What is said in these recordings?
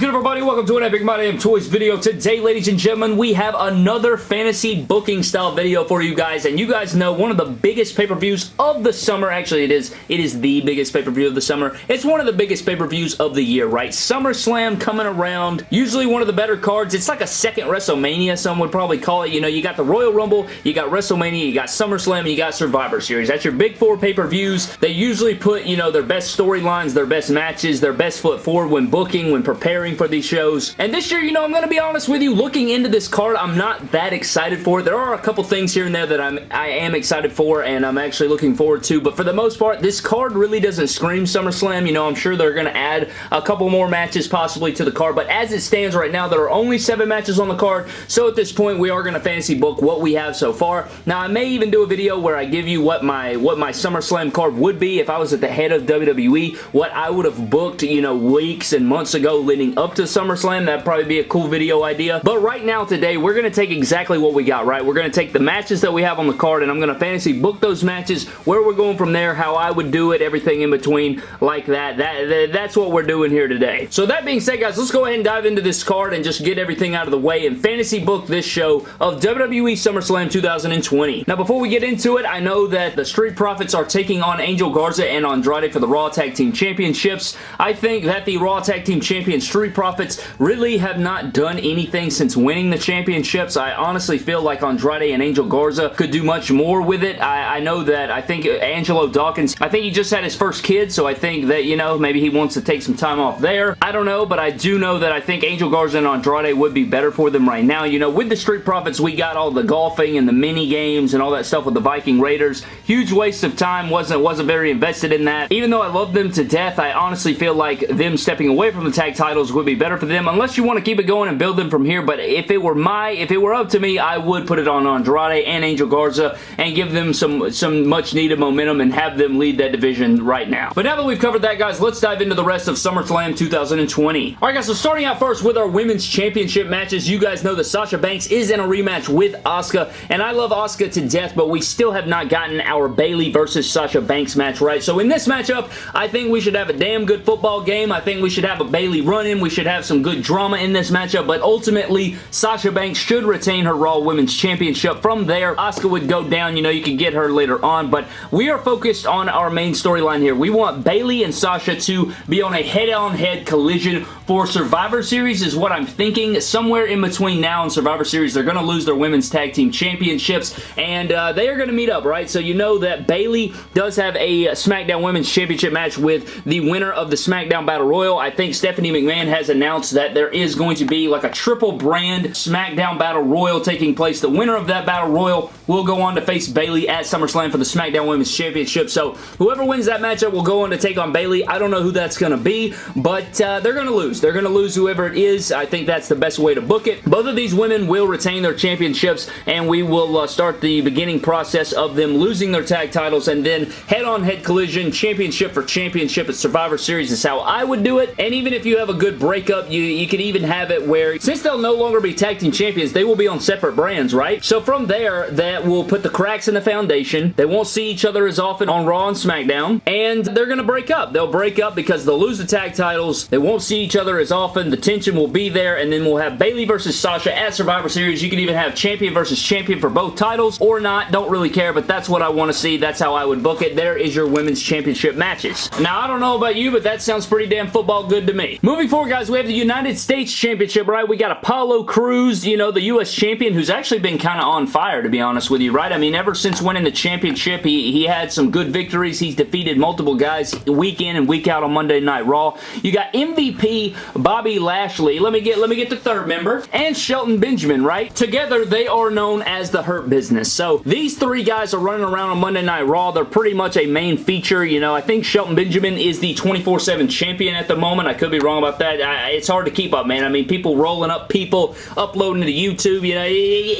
good everybody? Welcome to an Epic My Damn Toys video. Today, ladies and gentlemen, we have another fantasy booking style video for you guys, and you guys know one of the biggest pay-per-views of the summer, actually it is, it is the biggest pay-per-view of the summer. It's one of the biggest pay-per-views of the year, right? SummerSlam coming around, usually one of the better cards. It's like a second WrestleMania, some would probably call it. You know, you got the Royal Rumble, you got WrestleMania, you got SummerSlam, you got Survivor Series. That's your big four pay-per-views. They usually put, you know, their best storylines, their best matches, their best foot forward when booking, when preparing for these shows. And this year, you know, I'm going to be honest with you, looking into this card, I'm not that excited for it. There are a couple things here and there that I'm, I am excited for and I'm actually looking forward to, but for the most part, this card really doesn't scream SummerSlam. You know, I'm sure they're going to add a couple more matches possibly to the card, but as it stands right now, there are only seven matches on the card, so at this point, we are going to fantasy book what we have so far. Now, I may even do a video where I give you what my, what my SummerSlam card would be if I was at the head of WWE, what I would have booked, you know, weeks and months ago leading up to SummerSlam. That'd probably be a cool video idea. But right now, today, we're going to take exactly what we got, right? We're going to take the matches that we have on the card, and I'm going to fantasy book those matches, where we're going from there, how I would do it, everything in between like that. That, that That's what we're doing here today. So that being said, guys, let's go ahead and dive into this card and just get everything out of the way and fantasy book this show of WWE SummerSlam 2020. Now, before we get into it, I know that the Street Profits are taking on Angel Garza and Andrade for the Raw Tag Team Championships. I think that the Raw Tag Team Champion Street Profits really have not done anything since winning the championships. I honestly feel like Andrade and Angel Garza could do much more with it. I, I know that I think Angelo Dawkins, I think he just had his first kid, so I think that, you know, maybe he wants to take some time off there. I don't know, but I do know that I think Angel Garza and Andrade would be better for them right now. You know, with the Street Profits, we got all the golfing and the mini games and all that stuff with the Viking Raiders. Huge waste of time. Wasn't, wasn't very invested in that. Even though I love them to death, I honestly feel like them stepping away from the tag titles would be better for them unless you want to keep it going and build them from here. But if it were my, if it were up to me, I would put it on Andrade and Angel Garza and give them some, some much needed momentum and have them lead that division right now. But now that we've covered that, guys, let's dive into the rest of SummerSlam 2020. Alright, guys, so starting out first with our Women's Championship matches, you guys know that Sasha Banks is in a rematch with Asuka, and I love Asuka to death, but we still have not gotten our Bayley versus Sasha Banks match right. So in this matchup, I think we should have a damn good football game. I think we should have a Bayley run-in. We should have some good drama in this matchup, but ultimately, Sasha Banks should retain her Raw Women's Championship. From there, Asuka would go down. You know, you could get her later on, but we are focused on our main storyline here. We want Bayley and Sasha to be on a head-on-head -head collision for Survivor Series is what I'm thinking. Somewhere in between now and Survivor Series, they're going to lose their Women's Tag Team Championships, and uh, they are going to meet up, right? So you know that Bayley does have a SmackDown Women's Championship match with the winner of the SmackDown Battle Royal. I think Stephanie McMahon has announced that there is going to be like a triple brand SmackDown Battle Royal taking place. The winner of that Battle Royal will go on to face Bayley at SummerSlam for the SmackDown Women's Championship. So whoever wins that matchup will go on to take on Bayley. I don't know who that's going to be, but uh, they're going to lose. They're going to lose whoever it is. I think that's the best way to book it. Both of these women will retain their championships, and we will uh, start the beginning process of them losing their tag titles and then head-on-head -head collision, championship for championship at Survivor Series is how I would do it. And even if you have a good breakup, you, you could even have it where, since they'll no longer be tag team champions, they will be on separate brands, right? So from there, that will put the cracks in the foundation. They won't see each other as often on Raw and SmackDown, and they're going to break up. They'll break up because they'll lose the tag titles. They won't see each other as often. The tension will be there, and then we'll have Bayley versus Sasha at Survivor Series. You can even have champion versus champion for both titles, or not. Don't really care, but that's what I want to see. That's how I would book it. There is your Women's Championship matches. Now, I don't know about you, but that sounds pretty damn football good to me. Moving forward, guys, we have the United States Championship, right? We got Apollo Crews, you know, the U.S. champion, who's actually been kind of on fire, to be honest with you, right? I mean, ever since winning the championship, he, he had some good victories. He's defeated multiple guys week in and week out on Monday Night Raw. You got MVP Bobby Lashley. Let me get let me get the third member. And Shelton Benjamin, right? Together, they are known as the Hurt Business. So, these three guys are running around on Monday Night Raw. They're pretty much a main feature. You know, I think Shelton Benjamin is the 24-7 champion at the moment. I could be wrong about that. I, it's hard to keep up, man. I mean, people rolling up, people uploading to YouTube. You know,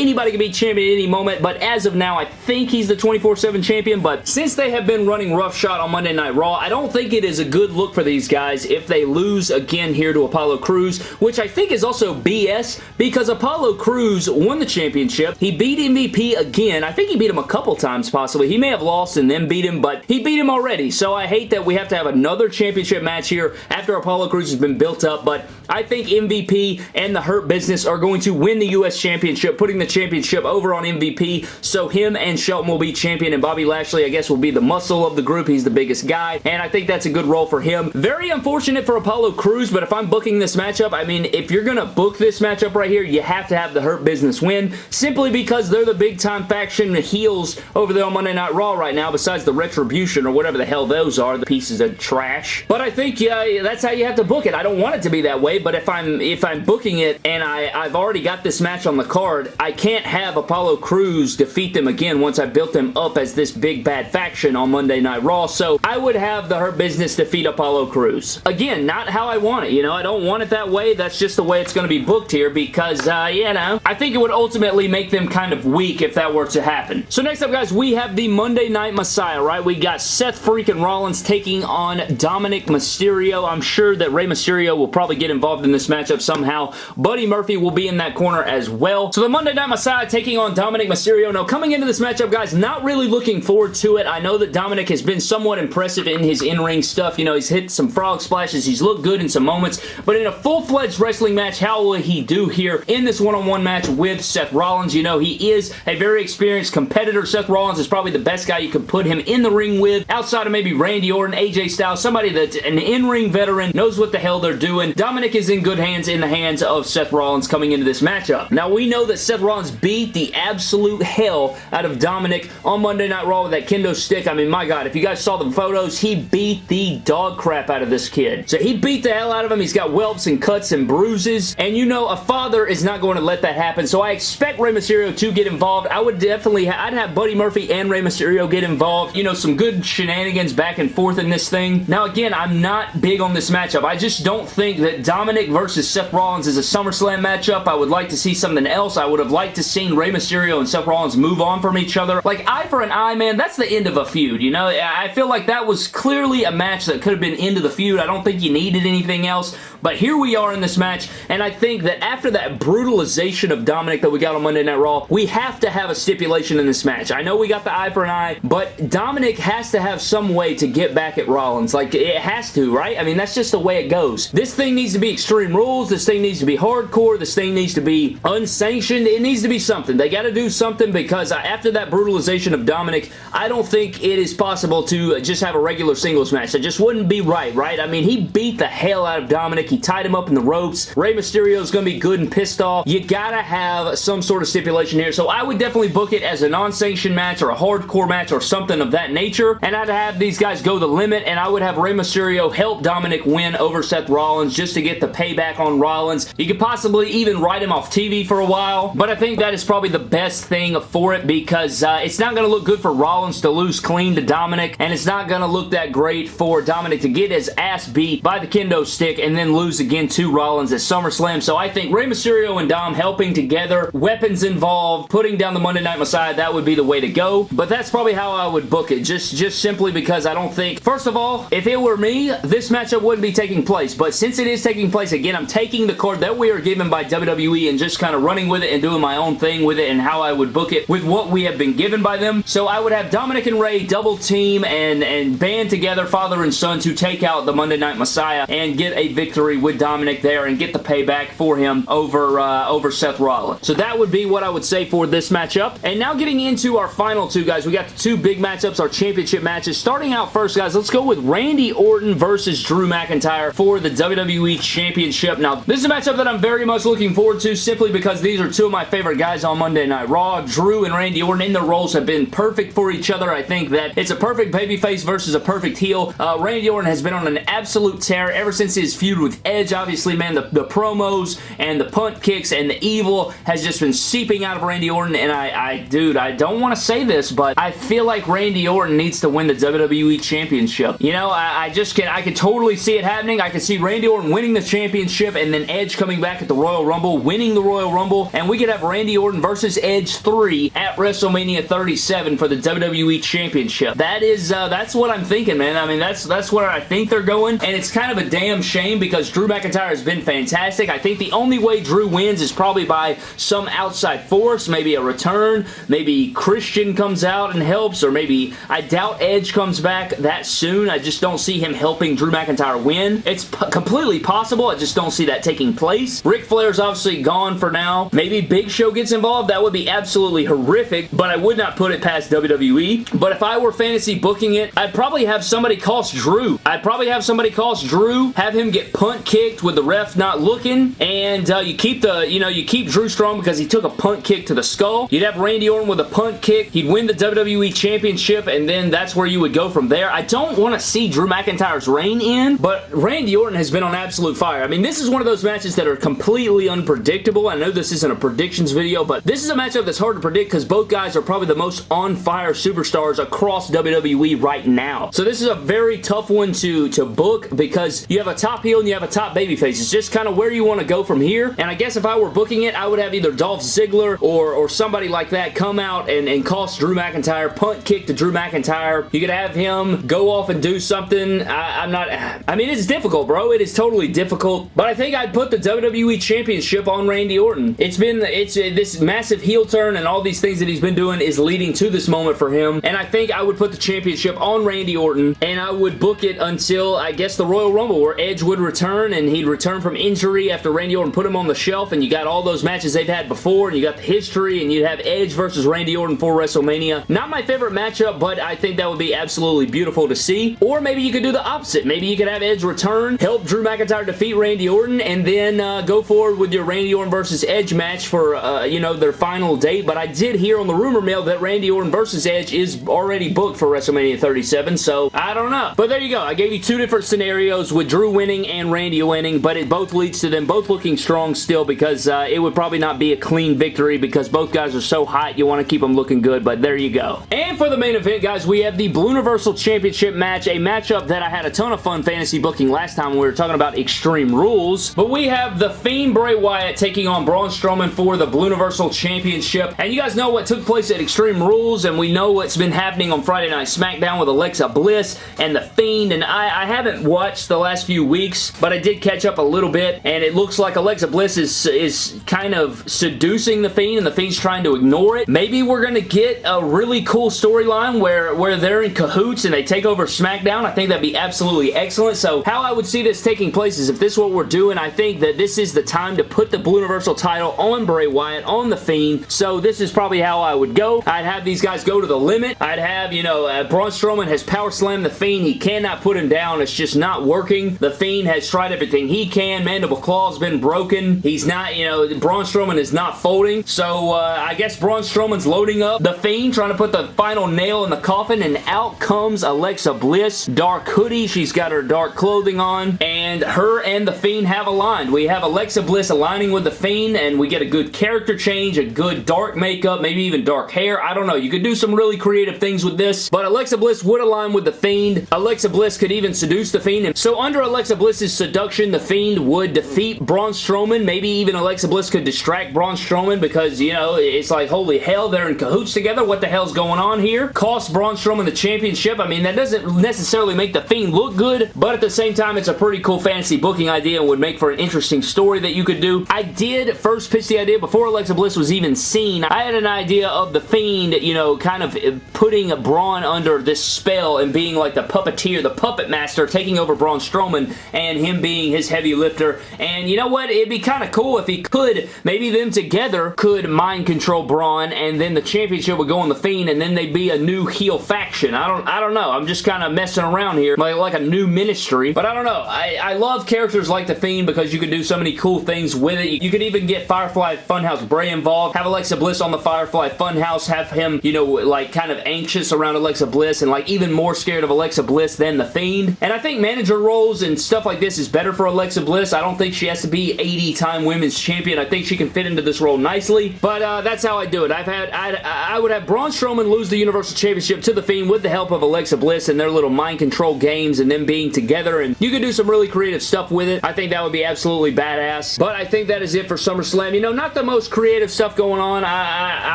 anybody can be champion at any moment. But as of now, I think he's the 24-7 champion. But since they have been running roughshod on Monday Night Raw, I don't think it is a good look for these guys if they lose again here to Apollo Crews, which I think is also BS because Apollo Crews won the championship. He beat MVP again. I think he beat him a couple times possibly. He may have lost and then beat him, but he beat him already. So I hate that we have to have another championship match here after Apollo Crews has been built up, but I think MVP and the Hurt Business are going to win the U.S. Championship, putting the championship over on MVP, so him and Shelton will be champion, and Bobby Lashley, I guess, will be the muscle of the group. He's the biggest guy, and I think that's a good role for him. Very unfortunate for Apollo Crews, but if I'm booking this matchup, I mean, if you're going to book this matchup right here, you have to have the Hurt Business win, simply because they're the big-time faction the heels over there on Monday Night Raw right now, besides the Retribution or whatever the hell those are, the pieces of trash. But I think yeah, that's how you have to book it. I don't want it to be that way, but if I'm if I'm booking it and I, I've already got this match on the card, I can't have Apollo Crews defeat them again once I built them up as this big bad faction on Monday Night Raw, so I would have the Hurt Business defeat Apollo Crews. Again, not how I want it, you know, I don't want it that way, that's just the way it's going to be booked here because, uh, you know, I think it would ultimately make them kind of weak if that were to happen. So next up, guys, we have the Monday Night Messiah, right? We got Seth freaking Rollins taking on Dominik Mysterio. I'm sure that Rey Mysterio will probably get involved in this matchup somehow. Buddy Murphy will be in that corner as well. So the Monday Night Messiah taking on Dominik Mysterio. Now, coming into this matchup, guys, not really looking forward to it. I know that Dominik has been somewhat impressive in his in-ring stuff. You know, he's hit some frog splashes. He's looked good in some moments. But in a full-fledged wrestling match, how will he do here in this one-on-one -on -one match with Seth Rollins? You know, he is a very experienced competitor. Seth Rollins is probably the best guy you could put him in the ring with outside of maybe Randy Orton, AJ Styles, somebody that's an in-ring veteran, knows what the hell they're doing. Dominik is in good hands in the hands of Seth Rollins coming into this matchup. Now, we know that Seth Rollins beat the absolute hell out of Dominik on Monday Night Raw with that kendo stick. I mean, my God, if you guys saw the photos, he beat the dog crap out of this kid. So he beat the hell out of him. He's got whelps and cuts and bruises, and you know a father is not going to let that happen, so I expect Rey Mysterio to get involved. I would definitely, I'd have Buddy Murphy and Rey Mysterio get involved. You know, some good shenanigans back and forth in this thing. Now, again, I'm not big on this matchup. I just don't think that Dominik versus Seth Rollins is a SummerSlam matchup. I would like to see something else. I would have liked to seen Rey Mysterio and Seth Rollins move on from each other. Like, eye for an eye, man, that's the end of a feud, you know? I feel like that was clearly a match that could have been end of the feud. I don't think you needed anything else, but here we are in this match, and I think that after that brutalization of Dominik that we got on Monday Night Raw, we have to have a stipulation in this match. I know we got the eye for an eye, but Dominik has to have some way to get back at Rollins. Like, it has to, right? I mean, that's just the way it goes. This thing needs to be Extreme Rules. This thing needs to be hardcore. This thing needs to be unsanctioned. It needs to be something. They got to do something because after that brutalization of Dominik, I don't think it is possible to just have a regular singles match. That just wouldn't be right, right? I mean, he beat the hell out of He tied him up in the ropes. Rey Mysterio is going to be good and pissed off. You got to have some sort of stipulation here. So I would definitely book it as a non-sanctioned match or a hardcore match or something of that nature. And I'd have these guys go the limit and I would have Rey Mysterio help Dominik win over Seth Rollins just to get the payback on Rollins. You could possibly even write him off TV for a while. But I think that is probably the best thing for it because uh, it's not going to look good for Rollins to lose clean to Dominik. and it's not going to look that great for Dominik to get his ass beat by the kendo stick and then lose again to Rollins at SummerSlam. So I think Rey Mysterio and Dom helping together, weapons involved, putting down the Monday Night Messiah, that would be the way to go. But that's probably how I would book it. Just, just simply because I don't think, first of all, if it were me, this matchup wouldn't be taking place. But since it is taking place, again, I'm taking the card that we are given by WWE and just kind of running with it and doing my own thing with it and how I would book it with what we have been given by them. So I would have Dominik and Rey double team and, and band together, father and son, to take out the Monday Night Messiah and get a victory with Dominik there and get the payback for him over, uh, over Seth Rollins. So that would be what I would say for this matchup. And now getting into our final two, guys. We got the two big matchups, our championship matches. Starting out first, guys, let's go with Randy Orton versus Drew McIntyre for the WWE Championship. Now, this is a matchup that I'm very much looking forward to simply because these are two of my favorite guys on Monday Night Raw. Drew and Randy Orton in their roles have been perfect for each other. I think that it's a perfect babyface versus a perfect heel. Uh, Randy Orton has been on an absolute tear ever since his feud with Edge. Obviously, man, the, the promos and the punt kicks and the evil has just been seeping out of Randy Orton, and I, I dude, I don't want to say this, but I feel like Randy Orton needs to win the WWE Championship. You know, I, I just can, I can totally see it happening. I can see Randy Orton winning the championship and then Edge coming back at the Royal Rumble, winning the Royal Rumble, and we could have Randy Orton versus Edge 3 at WrestleMania 37 for the WWE Championship. That is, uh, that's what I'm thinking, man. I mean, that's, that's where I think they're going, and it's kind of a damn shame because because Drew McIntyre has been fantastic. I think the only way Drew wins is probably by some outside force, maybe a return, maybe Christian comes out and helps, or maybe I doubt Edge comes back that soon. I just don't see him helping Drew McIntyre win. It's completely possible. I just don't see that taking place. Ric Flair's obviously gone for now. Maybe Big Show gets involved. That would be absolutely horrific, but I would not put it past WWE. But if I were fantasy booking it, I'd probably have somebody cost Drew. I'd probably have somebody cost Drew, have him get punt kicked with the ref not looking, and uh, you keep the, you know, you keep Drew strong because he took a punt kick to the skull. You'd have Randy Orton with a punt kick. He'd win the WWE Championship, and then that's where you would go from there. I don't want to see Drew McIntyre's reign end, but Randy Orton has been on absolute fire. I mean, this is one of those matches that are completely unpredictable. I know this isn't a predictions video, but this is a matchup that's hard to predict because both guys are probably the most on-fire superstars across WWE right now. So this is a very tough one to, to book because you have a top heel and you have a top babyface. It's just kind of where you want to go from here. And I guess if I were booking it, I would have either Dolph Ziggler or, or somebody like that come out and, and cost Drew McIntyre, punt kick to Drew McIntyre. You could have him go off and do something. I, I'm not... I mean, it's difficult, bro. It is totally difficult. But I think I'd put the WWE Championship on Randy Orton. It's been... It's uh, this massive heel turn and all these things that he's been doing is leading to this moment for him. And I think I would put the championship on Randy Orton and I would book it until, I guess, the Royal Rumble where Edge would return and he'd return from injury after Randy Orton put him on the shelf and you got all those matches they've had before and you got the history and you'd have Edge versus Randy Orton for WrestleMania. Not my favorite matchup, but I think that would be absolutely beautiful to see. Or maybe you could do the opposite. Maybe you could have Edge return, help Drew McIntyre defeat Randy Orton, and then uh, go forward with your Randy Orton versus Edge match for, uh, you know, their final date. But I did hear on the rumor mill that Randy Orton versus Edge is already booked for WrestleMania 37, so I don't know. But there you go. I gave you two different scenarios with Drew winning and Randy winning, but it both leads to them both looking strong still because uh, it would probably not be a clean victory because both guys are so hot you want to keep them looking good, but there you go. And for the main event, guys, we have the Blue Universal Championship match, a matchup that I had a ton of fun fantasy booking last time when we were talking about Extreme Rules, but we have The Fiend Bray Wyatt taking on Braun Strowman for the Blue Universal Championship, and you guys know what took place at Extreme Rules, and we know what's been happening on Friday Night SmackDown with Alexa Bliss and The Fiend, and I, I haven't watched the last few weeks, but I did catch up a little bit, and it looks like Alexa Bliss is, is kind of seducing The Fiend, and The Fiend's trying to ignore it. Maybe we're going to get a really cool storyline where, where they're in cahoots and they take over SmackDown. I think that'd be absolutely excellent. So how I would see this taking place is if this is what we're doing, I think that this is the time to put the Blue Universal title on Bray Wyatt, on The Fiend. So this is probably how I would go. I'd have these guys go to the limit. I'd have, you know, uh, Braun Strowman has power slammed The Fiend. He cannot put him down. It's just not working. The Fiend has tried everything he can. Mandible Claw's been broken. He's not, you know, Braun Strowman is not folding. So uh, I guess Braun Strowman's loading up The Fiend, trying to put the final nail in the coffin, and out comes Alexa Bliss. Dark hoodie. She's got her dark clothing on, and her and The Fiend have aligned. We have Alexa Bliss aligning with The Fiend, and we get a good character change, a good dark makeup, maybe even dark hair. I don't know. You could do some really creative things with this, but Alexa Bliss would align with The Fiend. Alexa Bliss could even seduce The Fiend, And so under Alexa Bliss's The Fiend would defeat Braun Strowman. Maybe even Alexa Bliss could distract Braun Strowman because, you know, it's like, holy hell, they're in cahoots together. What the hell's going on here? Cost Braun Strowman the championship. I mean, that doesn't necessarily make The Fiend look good, but at the same time, it's a pretty cool fantasy booking idea and would make for an interesting story that you could do. I did first pitch the idea before Alexa Bliss was even seen. I had an idea of The Fiend, you know, kind of putting a Braun under this spell and being like the puppeteer, the puppet master, taking over Braun Strowman and him being his heavy lifter. And you know what? It'd be kind of cool if he could, maybe them together could mind control Braun and then the championship would go on The Fiend and then they'd be a new heel faction. I don't I don't know. I'm just kind of messing around here. Like, like a new ministry. But I don't know. I, I love characters like The Fiend because you can do so many cool things with it. You could even get Firefly Funhouse Bray involved. Have Alexa Bliss on the Firefly Funhouse. Have him, you know, like kind of anxious around Alexa Bliss and like even more scared of Alexa Bliss than The Fiend. And I think manager roles and stuff like this is better for Alexa Bliss. I don't think she has to be 80-time women's champion. I think she can fit into this role nicely. But uh, that's how I do it. I've had I'd, I would have Braun Strowman lose the Universal Championship to The Fiend with the help of Alexa Bliss and their little mind control games and them being together. And you could do some really creative stuff with it. I think that would be absolutely badass. But I think that is it for SummerSlam. You know, not the most creative stuff going on. I, I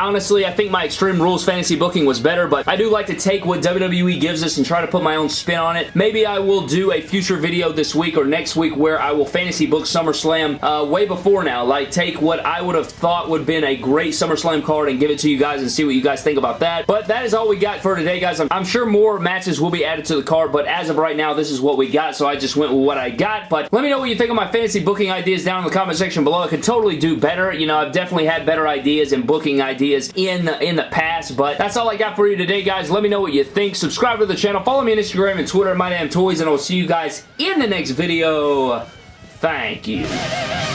honestly, I think my Extreme Rules fantasy booking was better, but I do like to take what WWE gives us and try to put my own spin on it. Maybe I will do a future video this week or next next week where I will fantasy book SummerSlam uh, way before now. Like, take what I would have thought would have been a great SummerSlam card and give it to you guys and see what you guys think about that. But that is all we got for today, guys. I'm, I'm sure more matches will be added to the card, but as of right now, this is what we got, so I just went with what I got. But let me know what you think of my fantasy booking ideas down in the comment section below. I could totally do better. You know, I've definitely had better ideas and booking ideas in the, in the past, but that's all I got for you today, guys. Let me know what you think. Subscribe to the channel. Follow me on Instagram and Twitter, My Damn Toys, and I'll see you guys in the next video. Thank you.